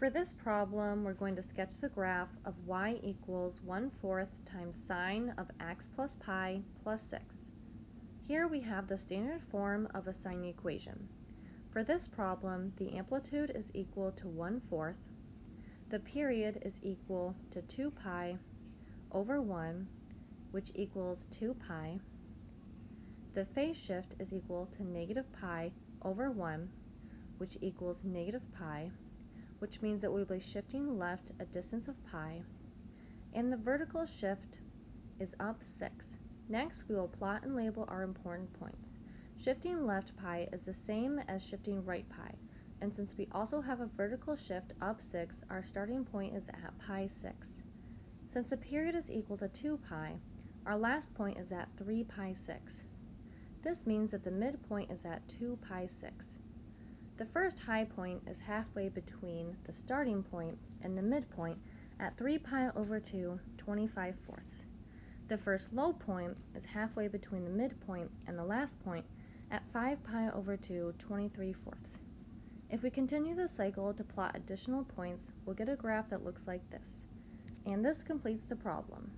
For this problem, we're going to sketch the graph of y equals 1 fourth times sine of x plus pi plus 6. Here we have the standard form of a sine equation. For this problem, the amplitude is equal to 1 fourth, the period is equal to 2 pi over 1, which equals 2 pi. The phase shift is equal to negative pi over 1, which equals negative pi, which means that we'll be shifting left a distance of pi, and the vertical shift is up 6. Next, we will plot and label our important points. Shifting left pi is the same as shifting right pi, and since we also have a vertical shift up 6, our starting point is at pi 6. Since the period is equal to 2 pi, our last point is at 3 pi 6. This means that the midpoint is at 2 pi 6. The first high point is halfway between the starting point and the midpoint at 3 pi over 2, 25 fourths. The first low point is halfway between the midpoint and the last point at 5 pi over 2, 23 fourths. If we continue the cycle to plot additional points, we'll get a graph that looks like this. And this completes the problem.